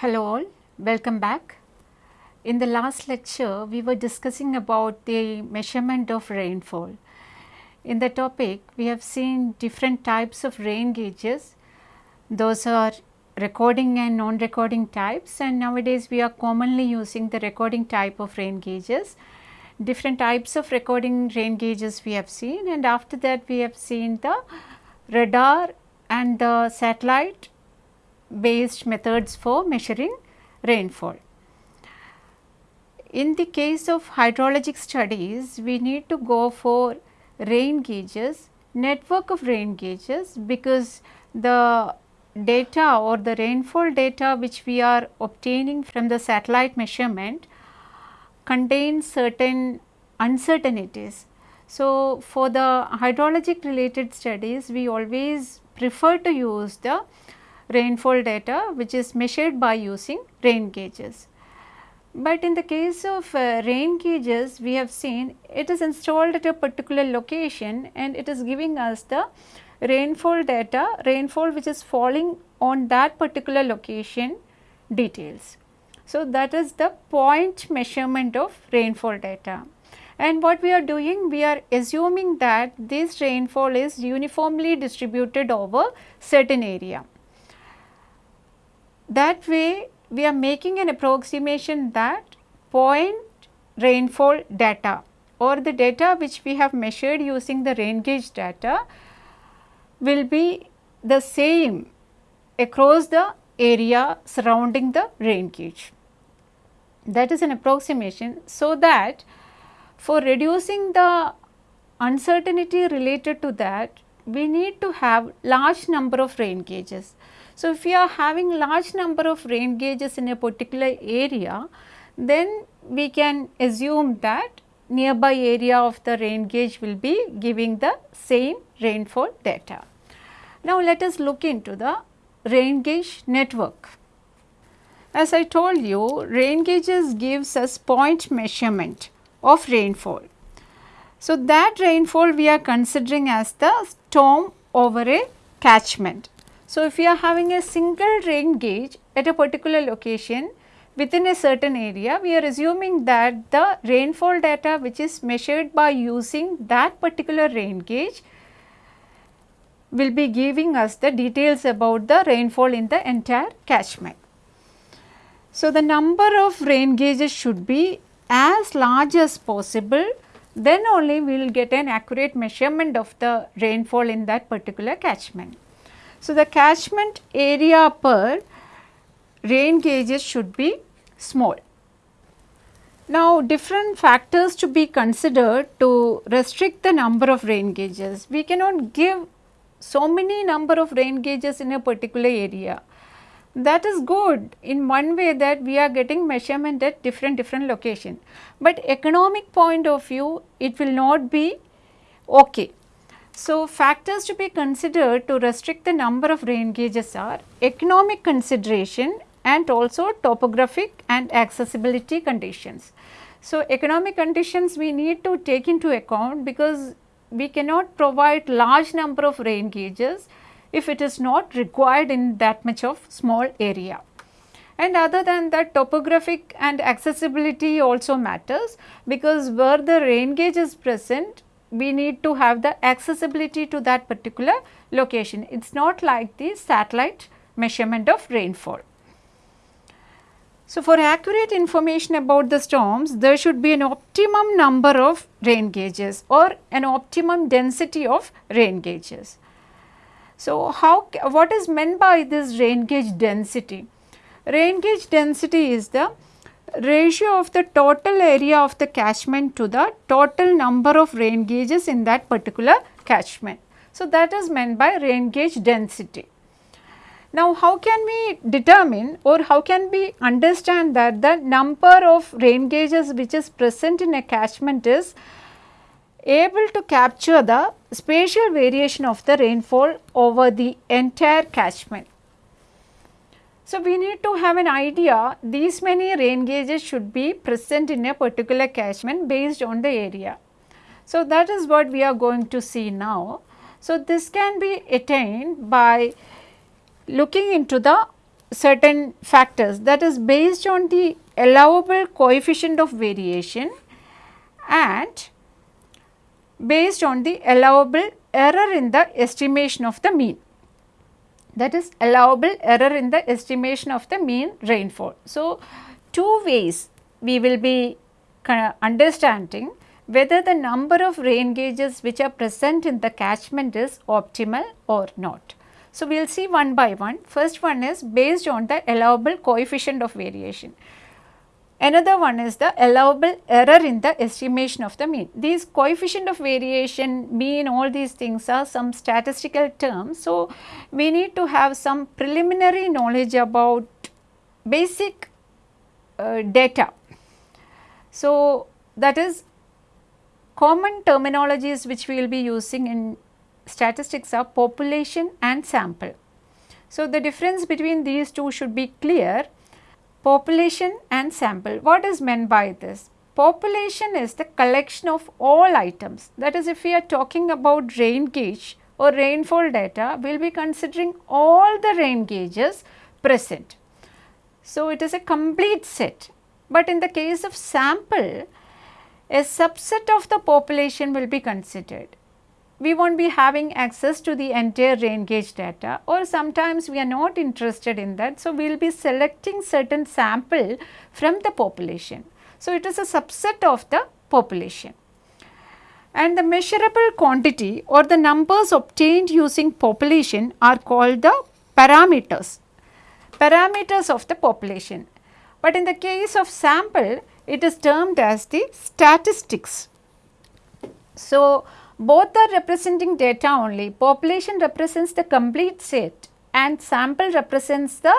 Hello all, welcome back. In the last lecture, we were discussing about the measurement of rainfall. In the topic, we have seen different types of rain gauges. Those are recording and non-recording types and nowadays we are commonly using the recording type of rain gauges. Different types of recording rain gauges we have seen and after that we have seen the radar and the satellite based methods for measuring rainfall. In the case of hydrologic studies, we need to go for rain gauges, network of rain gauges because the data or the rainfall data which we are obtaining from the satellite measurement contains certain uncertainties. So, for the hydrologic related studies, we always prefer to use the rainfall data which is measured by using rain gauges. But in the case of uh, rain gauges we have seen it is installed at a particular location and it is giving us the rainfall data, rainfall which is falling on that particular location details. So, that is the point measurement of rainfall data. And what we are doing? We are assuming that this rainfall is uniformly distributed over certain area. That way we are making an approximation that point rainfall data or the data which we have measured using the rain gauge data will be the same across the area surrounding the rain gauge. That is an approximation so that for reducing the uncertainty related to that we need to have large number of rain gauges. So, if we are having large number of rain gauges in a particular area, then we can assume that nearby area of the rain gauge will be giving the same rainfall data. Now, let us look into the rain gauge network. As I told you, rain gauges gives us point measurement of rainfall. So, that rainfall we are considering as the storm over a catchment. So, if we are having a single rain gauge at a particular location within a certain area, we are assuming that the rainfall data which is measured by using that particular rain gauge will be giving us the details about the rainfall in the entire catchment. So, the number of rain gauges should be as large as possible then only we will get an accurate measurement of the rainfall in that particular catchment. So, the catchment area per rain gauges should be small. Now, different factors to be considered to restrict the number of rain gauges. We cannot give so many number of rain gauges in a particular area. That is good in one way that we are getting measurement at different different location. But economic point of view it will not be okay so, factors to be considered to restrict the number of rain gauges are economic consideration and also topographic and accessibility conditions. So, economic conditions we need to take into account because we cannot provide large number of rain gauges if it is not required in that much of small area. And other than that topographic and accessibility also matters because where the rain gauge is present we need to have the accessibility to that particular location. It is not like the satellite measurement of rainfall. So, for accurate information about the storms, there should be an optimum number of rain gauges or an optimum density of rain gauges. So, how what is meant by this rain gauge density? Rain gauge density is the ratio of the total area of the catchment to the total number of rain gauges in that particular catchment. So, that is meant by rain gauge density. Now, how can we determine or how can we understand that the number of rain gauges which is present in a catchment is able to capture the spatial variation of the rainfall over the entire catchment. So, we need to have an idea these many rain gauges should be present in a particular catchment based on the area. So, that is what we are going to see now. So, this can be attained by looking into the certain factors that is based on the allowable coefficient of variation and based on the allowable error in the estimation of the mean that is allowable error in the estimation of the mean rainfall. So, two ways we will be understanding whether the number of rain gauges which are present in the catchment is optimal or not. So, we will see one by one. First one is based on the allowable coefficient of variation. Another one is the allowable error in the estimation of the mean. These coefficient of variation, mean, all these things are some statistical terms. So, we need to have some preliminary knowledge about basic uh, data. So, that is common terminologies which we will be using in statistics are population and sample. So, the difference between these two should be clear population and sample. What is meant by this? Population is the collection of all items that is if we are talking about rain gauge or rainfall data we will be considering all the rain gauges present. So, it is a complete set, but in the case of sample a subset of the population will be considered we will not be having access to the entire rain gauge data or sometimes we are not interested in that. So, we will be selecting certain sample from the population. So, it is a subset of the population and the measurable quantity or the numbers obtained using population are called the parameters, parameters of the population. But in the case of sample it is termed as the statistics. So, both are representing data only. Population represents the complete set and sample represents the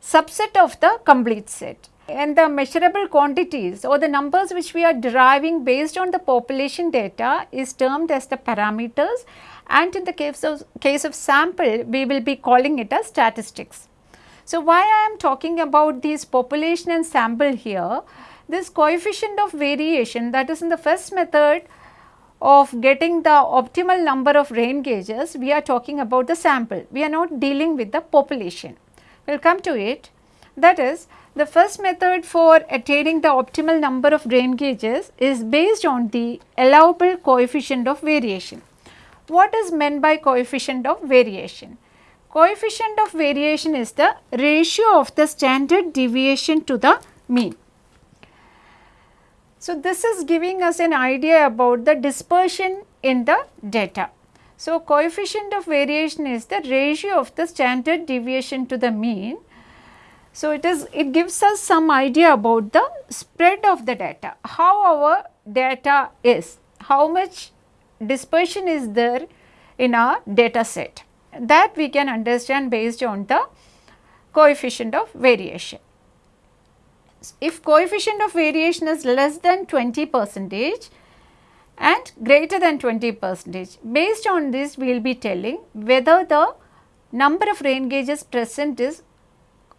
subset of the complete set. And the measurable quantities or the numbers which we are deriving based on the population data is termed as the parameters and in the case of, case of sample we will be calling it as statistics. So, why I am talking about these population and sample here, this coefficient of variation that is in the first method of getting the optimal number of rain gauges, we are talking about the sample. We are not dealing with the population. We will come to it. That is, the first method for attaining the optimal number of rain gauges is based on the allowable coefficient of variation. What is meant by coefficient of variation? Coefficient of variation is the ratio of the standard deviation to the mean. So, this is giving us an idea about the dispersion in the data. So, coefficient of variation is the ratio of the standard deviation to the mean. So, it is it gives us some idea about the spread of the data, how our data is, how much dispersion is there in our data set that we can understand based on the coefficient of variation if coefficient of variation is less than 20 percentage and greater than 20 percentage. Based on this we will be telling whether the number of rain gauges present is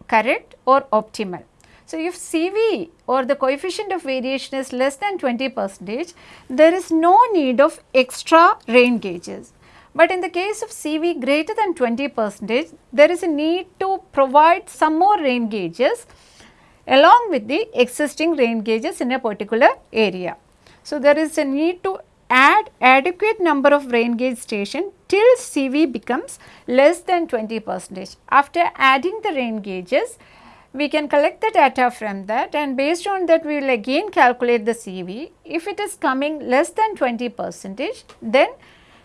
correct or optimal. So, if CV or the coefficient of variation is less than 20 percentage, there is no need of extra rain gauges. But in the case of CV greater than 20 percentage, there is a need to provide some more rain gauges along with the existing rain gauges in a particular area. So, there is a need to add adequate number of rain gauge station till CV becomes less than 20 percentage. After adding the rain gauges, we can collect the data from that and based on that we will again calculate the CV. If it is coming less than 20 percentage, then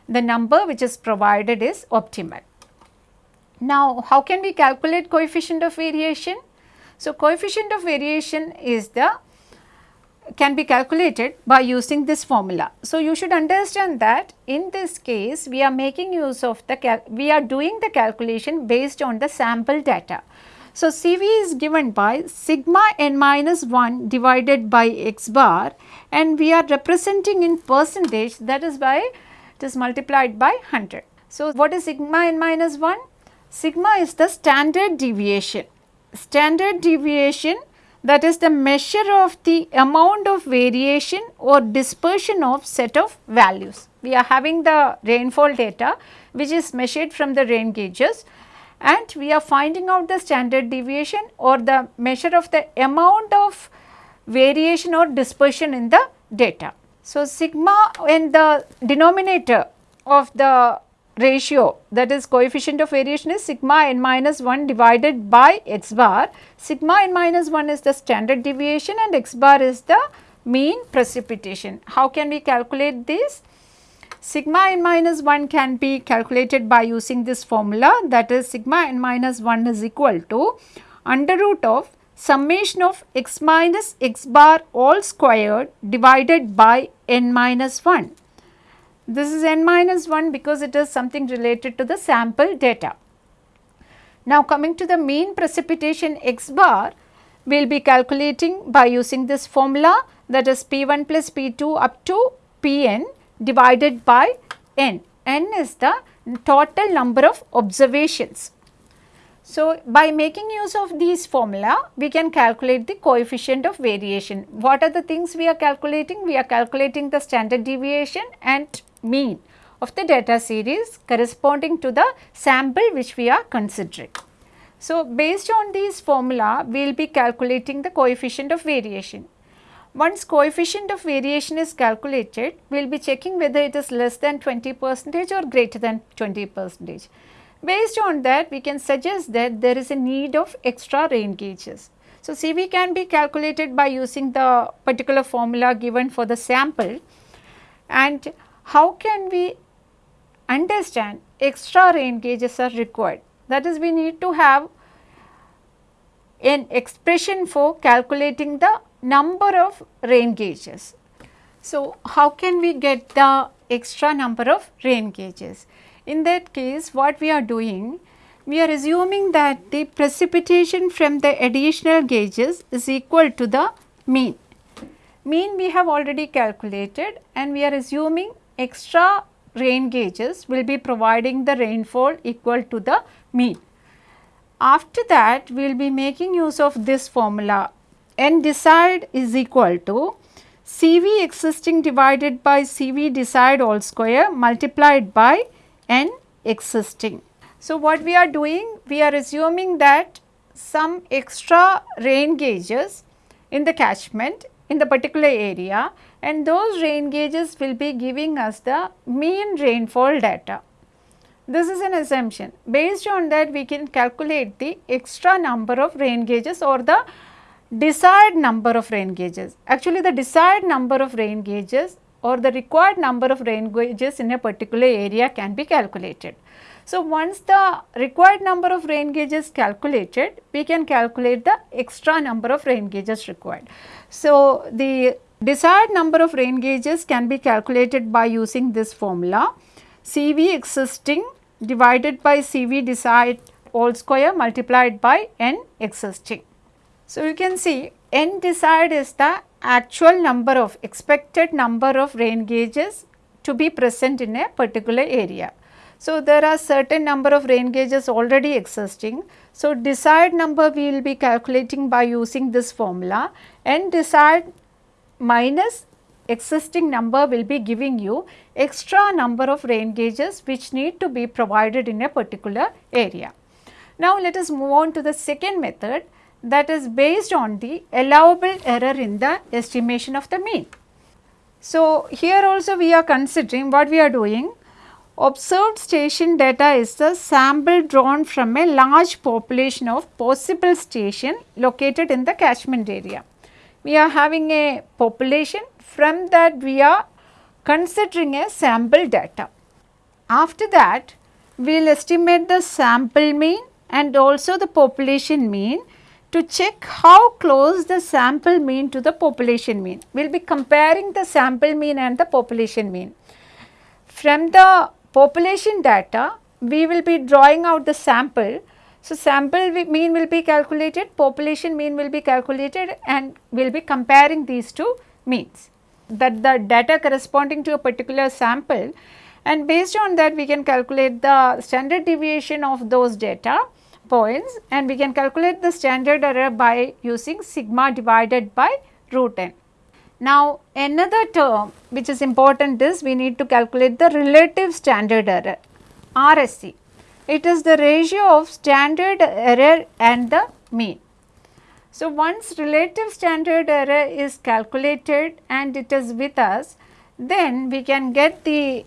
the number which is provided is optimal. Now, how can we calculate coefficient of variation? So, coefficient of variation is the can be calculated by using this formula. So, you should understand that in this case we are making use of the we are doing the calculation based on the sample data. So, CV is given by sigma n minus 1 divided by x bar and we are representing in percentage that is by it is multiplied by 100. So, what is sigma n minus 1? Sigma is the standard deviation standard deviation that is the measure of the amount of variation or dispersion of set of values. We are having the rainfall data which is measured from the rain gauges and we are finding out the standard deviation or the measure of the amount of variation or dispersion in the data. So, sigma in the denominator of the ratio that is coefficient of variation is sigma n minus 1 divided by x bar. Sigma n minus 1 is the standard deviation and x bar is the mean precipitation. How can we calculate this? Sigma n minus 1 can be calculated by using this formula that is sigma n minus 1 is equal to under root of summation of x minus x bar all squared divided by n minus 1. This is n minus 1 because it is something related to the sample data. Now coming to the mean precipitation x bar, we will be calculating by using this formula that is P1 plus P2 up to Pn divided by n. n is the total number of observations. So, by making use of these formula, we can calculate the coefficient of variation. What are the things we are calculating? We are calculating the standard deviation and mean of the data series corresponding to the sample which we are considering. So, based on these formula, we will be calculating the coefficient of variation. Once coefficient of variation is calculated, we will be checking whether it is less than 20 percentage or greater than 20 percentage. Based on that, we can suggest that there is a need of extra rain gauges. So, CV can be calculated by using the particular formula given for the sample and how can we understand extra rain gauges are required. That is we need to have an expression for calculating the number of rain gauges. So, how can we get the extra number of rain gauges? In that case what we are doing, we are assuming that the precipitation from the additional gauges is equal to the mean. Mean we have already calculated and we are assuming extra rain gauges will be providing the rainfall equal to the mean. After that we will be making use of this formula n desired is equal to CV existing divided by CV desired all square multiplied by n existing. So, what we are doing? We are assuming that some extra rain gauges in the catchment in the particular area and those rain gauges will be giving us the mean rainfall data. This is an assumption. Based on that we can calculate the extra number of rain gauges or the desired number of rain gauges. Actually the desired number of rain gauges or the required number of rain gauges in a particular area can be calculated. So, once the required number of rain gauges calculated, we can calculate the extra number of rain gauges required. So, the desired number of rain gauges can be calculated by using this formula CV existing divided by CV desired all square multiplied by n existing. So, you can see n desired is the actual number of expected number of rain gauges to be present in a particular area. So, there are certain number of rain gauges already existing. So, desired number we will be calculating by using this formula and desired minus existing number will be giving you extra number of rain gauges which need to be provided in a particular area. Now, let us move on to the second method that is based on the allowable error in the estimation of the mean. So, here also we are considering what we are doing observed station data is the sample drawn from a large population of possible station located in the catchment area. We are having a population from that we are considering a sample data. After that we will estimate the sample mean and also the population mean to check how close the sample mean to the population mean. We will be comparing the sample mean and the population mean. From the population data, we will be drawing out the sample. So, sample mean will be calculated, population mean will be calculated and we will be comparing these two means that the data corresponding to a particular sample and based on that we can calculate the standard deviation of those data points and we can calculate the standard error by using sigma divided by root n. Now, another term which is important is we need to calculate the relative standard error RSE. it is the ratio of standard error and the mean. So, once relative standard error is calculated and it is with us, then we can get the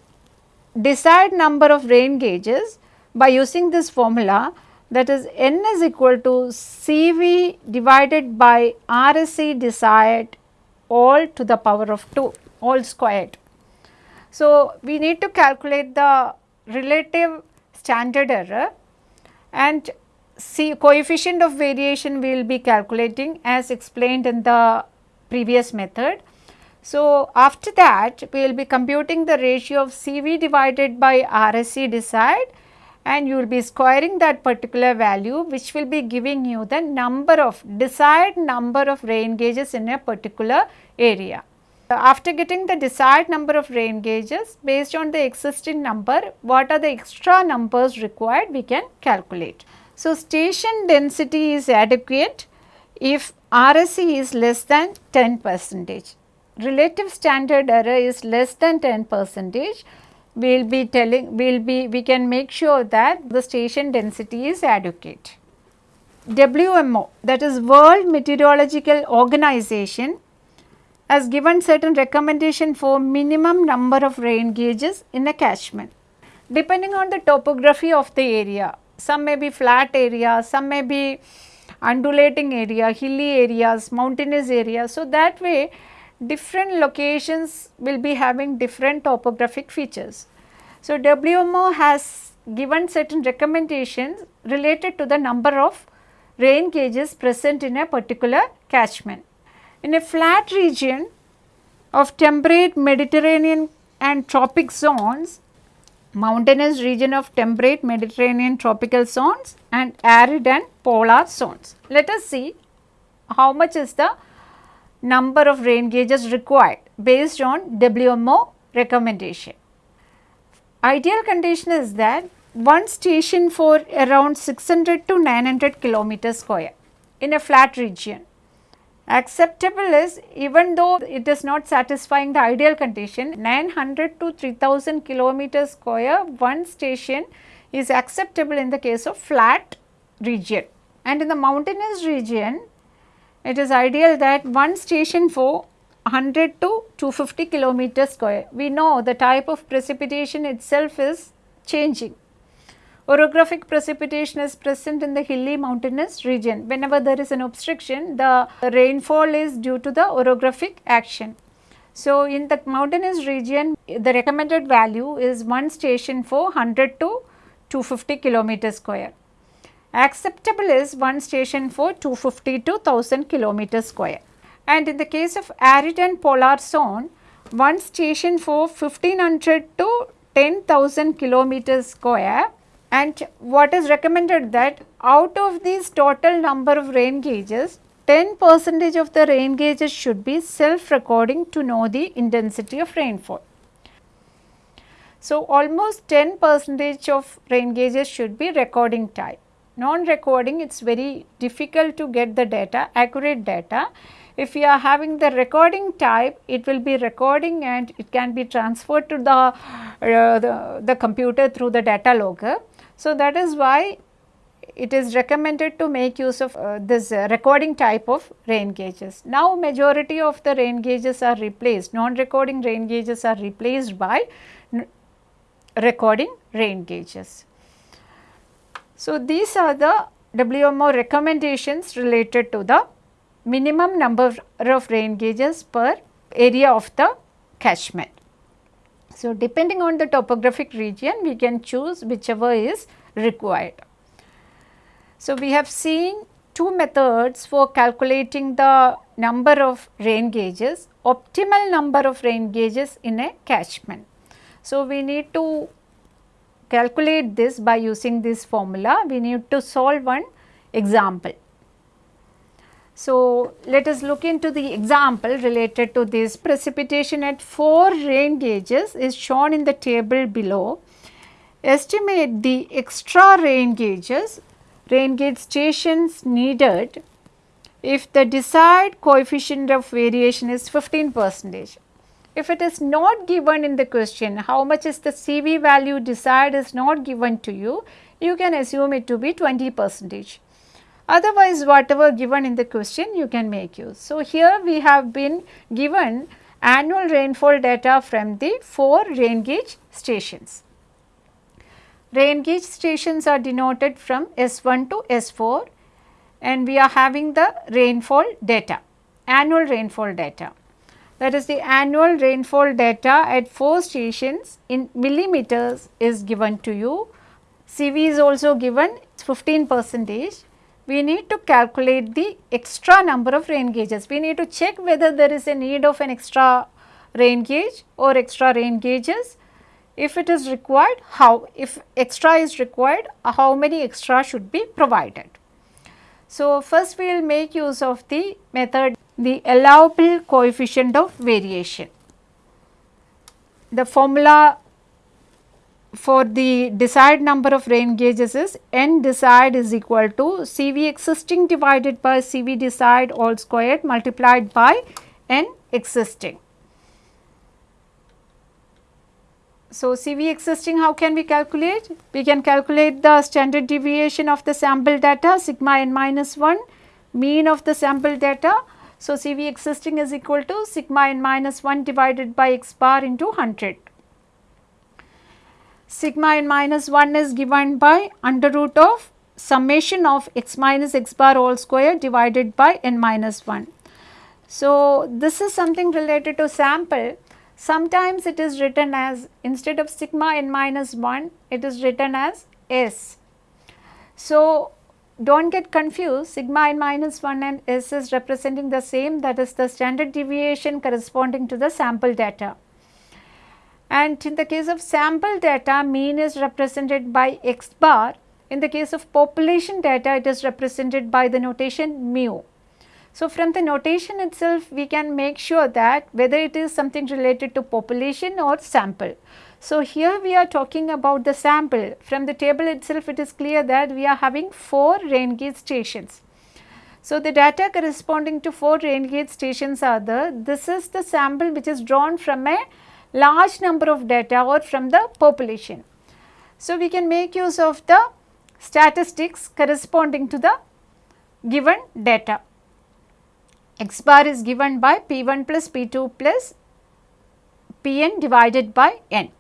desired number of rain gauges by using this formula that is n is equal to CV divided by RSE desired all to the power of 2 all squared. So, we need to calculate the relative standard error and see coefficient of variation we will be calculating as explained in the previous method. So, after that we will be computing the ratio of CV divided by RSE desired and you will be squaring that particular value which will be giving you the number of desired number of rain gauges in a particular area. After getting the desired number of rain gauges based on the existing number what are the extra numbers required we can calculate. So, station density is adequate if RSE is less than 10 percentage. Relative standard error is less than 10 percentage. We will be telling, we will be, we can make sure that the station density is adequate. WMO that is World Meteorological Organization has given certain recommendation for minimum number of rain gauges in a catchment. Depending on the topography of the area, some may be flat area, some may be undulating area, hilly areas, mountainous areas. So, that way different locations will be having different topographic features. So, WMO has given certain recommendations related to the number of rain gauges present in a particular catchment. In a flat region of temperate Mediterranean and tropic zones, mountainous region of temperate Mediterranean tropical zones and arid and polar zones. Let us see how much is the number of rain gauges required based on WMO recommendation. Ideal condition is that one station for around 600 to 900 kilometers square in a flat region Acceptable is even though it is not satisfying the ideal condition 900 to 3000 kilometers square one station is acceptable in the case of flat region and in the mountainous region it is ideal that one station for 100 to 250 kilometers square. We know the type of precipitation itself is changing Orographic precipitation is present in the hilly mountainous region. Whenever there is an obstruction, the rainfall is due to the orographic action. So, in the mountainous region, the recommended value is one station for 100 to 250 kilometer square. Acceptable is one station for 250 to 1000 kilometer square. And in the case of arid and polar zone, one station for 1500 to 10,000 kilometer square and what is recommended that out of these total number of rain gauges 10 percentage of the rain gauges should be self recording to know the intensity of rainfall. So, almost 10 percentage of rain gauges should be recording type. Non-recording it is very difficult to get the data, accurate data. If you are having the recording type, it will be recording and it can be transferred to the, uh, the, the computer through the data logger. So, that is why it is recommended to make use of uh, this uh, recording type of rain gauges. Now, majority of the rain gauges are replaced, non-recording rain gauges are replaced by recording rain gauges. So, these are the WMO recommendations related to the minimum number of rain gauges per area of the catchment. So, depending on the topographic region we can choose whichever is required. So, we have seen two methods for calculating the number of rain gauges, optimal number of rain gauges in a catchment. So, we need to calculate this by using this formula, we need to solve one example. So, let us look into the example related to this precipitation at 4 rain gauges is shown in the table below. Estimate the extra rain gauges, rain gauge stations needed if the desired coefficient of variation is 15 percentage. If it is not given in the question, how much is the CV value desired is not given to you, you can assume it to be 20 percentage. Otherwise, whatever given in the question you can make use. So, here we have been given annual rainfall data from the 4 rain gauge stations. Rain gauge stations are denoted from S1 to S4 and we are having the rainfall data, annual rainfall data. That is the annual rainfall data at 4 stations in millimeters is given to you. CV is also given 15 percentage we need to calculate the extra number of rain gauges. We need to check whether there is a need of an extra rain gauge or extra rain gauges. If it is required, how? If extra is required, how many extra should be provided? So, first we will make use of the method the allowable coefficient of variation. The formula for the desired number of rain gauges is n desired is equal to CV existing divided by CV desired all squared multiplied by n existing. So, CV existing how can we calculate? We can calculate the standard deviation of the sample data sigma n minus 1 mean of the sample data. So, CV existing is equal to sigma n minus 1 divided by x bar into 100 sigma n minus 1 is given by under root of summation of x minus x bar all square divided by n minus 1. So, this is something related to sample. Sometimes it is written as instead of sigma n minus 1, it is written as S. So, do not get confused sigma n minus 1 and S is representing the same that is the standard deviation corresponding to the sample data and in the case of sample data mean is represented by x bar. In the case of population data it is represented by the notation mu. So, from the notation itself we can make sure that whether it is something related to population or sample. So, here we are talking about the sample from the table itself it is clear that we are having 4 rain gauge stations. So, the data corresponding to 4 rain gauge stations are the this is the sample which is drawn from a large number of data or from the population. So, we can make use of the statistics corresponding to the given data. X bar is given by P1 plus P2 plus Pn divided by n.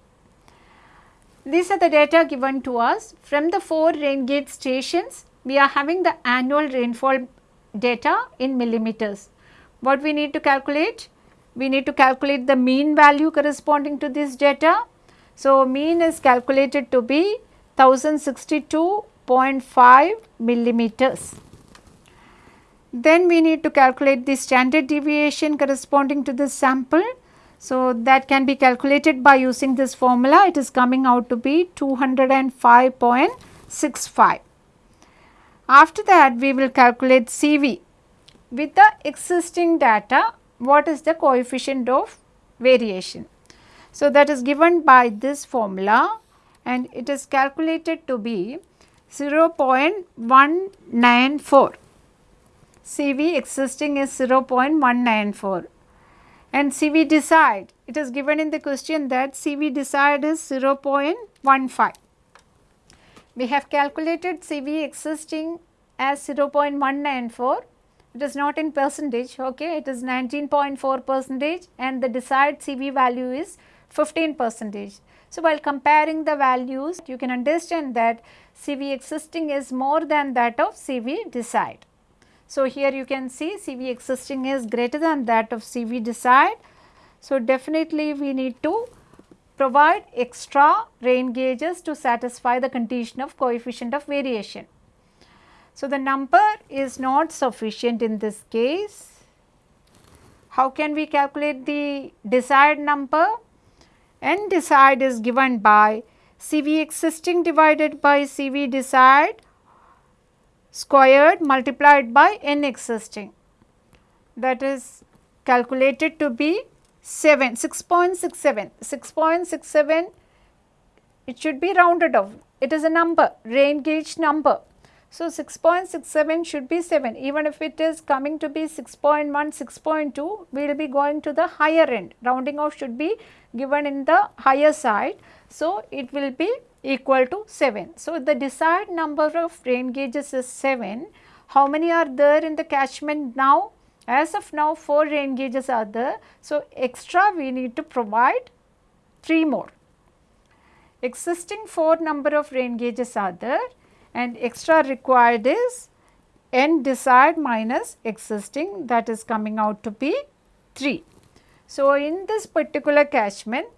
These are the data given to us from the 4 rain gauge stations we are having the annual rainfall data in millimeters. What we need to calculate? we need to calculate the mean value corresponding to this data. So, mean is calculated to be 1062.5 millimeters. Then we need to calculate the standard deviation corresponding to this sample. So, that can be calculated by using this formula it is coming out to be 205.65. After that we will calculate CV with the existing data what is the coefficient of variation. So, that is given by this formula and it is calculated to be 0.194. CV existing is 0.194 and CV desired it is given in the question that CV desired is 0.15. We have calculated CV existing as 0.194 it is not in percentage okay it is 19.4 percentage and the desired CV value is 15 percentage. So, while comparing the values you can understand that CV existing is more than that of CV desired. So, here you can see CV existing is greater than that of CV desired. So, definitely we need to provide extra rain gauges to satisfy the condition of coefficient of variation. So, the number is not sufficient in this case. How can we calculate the desired number? N desired is given by CV existing divided by CV desired squared multiplied by N existing that is calculated to be 7 6.67 6.67 it should be rounded off. It is a number rain gauge number. So, 6.67 should be 7 even if it is coming to be 6.1, 6.2 we will be going to the higher end. Rounding off should be given in the higher side. So, it will be equal to 7. So, the desired number of rain gauges is 7. How many are there in the catchment now? As of now 4 rain gauges are there. So, extra we need to provide 3 more. Existing 4 number of rain gauges are there and extra required is n desired minus existing that is coming out to be 3. So, in this particular catchment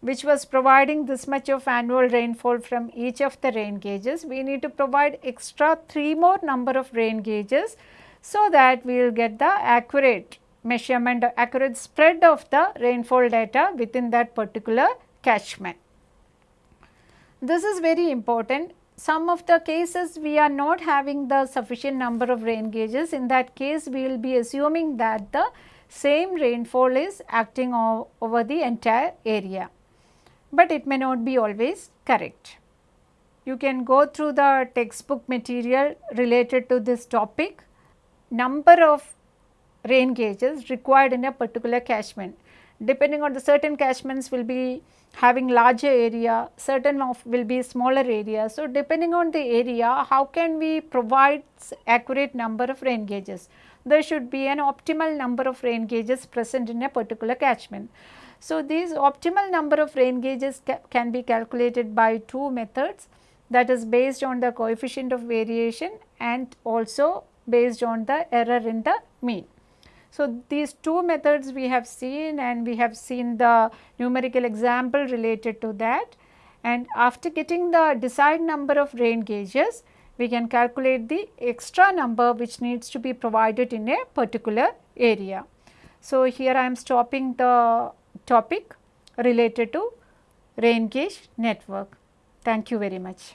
which was providing this much of annual rainfall from each of the rain gauges, we need to provide extra 3 more number of rain gauges so that we will get the accurate measurement, accurate spread of the rainfall data within that particular catchment. This is very important. Some of the cases we are not having the sufficient number of rain gauges. In that case, we will be assuming that the same rainfall is acting over the entire area, but it may not be always correct. You can go through the textbook material related to this topic, number of rain gauges required in a particular catchment. Depending on the certain catchments will be having larger area, certain of will be smaller area. So, depending on the area, how can we provide accurate number of rain gauges? There should be an optimal number of rain gauges present in a particular catchment. So, these optimal number of rain gauges ca can be calculated by two methods that is based on the coefficient of variation and also based on the error in the mean. So, these two methods we have seen and we have seen the numerical example related to that and after getting the desired number of rain gauges, we can calculate the extra number which needs to be provided in a particular area. So, here I am stopping the topic related to rain gauge network. Thank you very much.